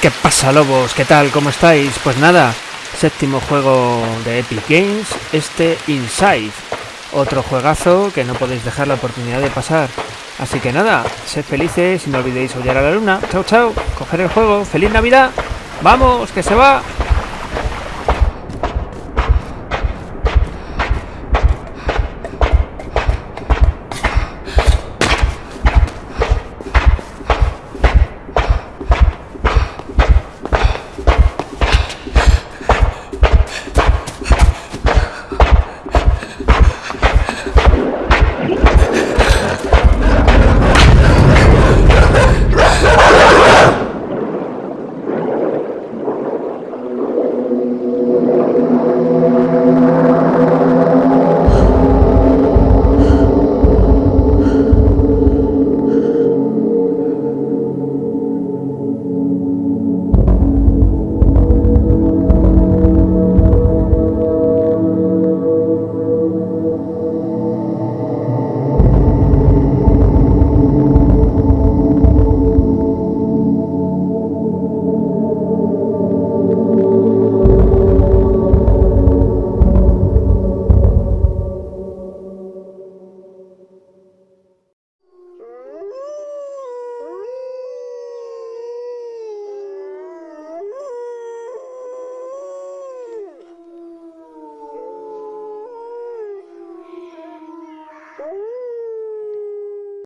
¿Qué pasa lobos? ¿Qué tal? ¿Cómo estáis? Pues nada, séptimo juego de Epic Games, este Inside. Otro juegazo que no podéis dejar la oportunidad de pasar. Así que nada, sed felices y no olvidéis hollar a la luna. Chao, chao, coger el juego. ¡Feliz Navidad! ¡Vamos, que se va!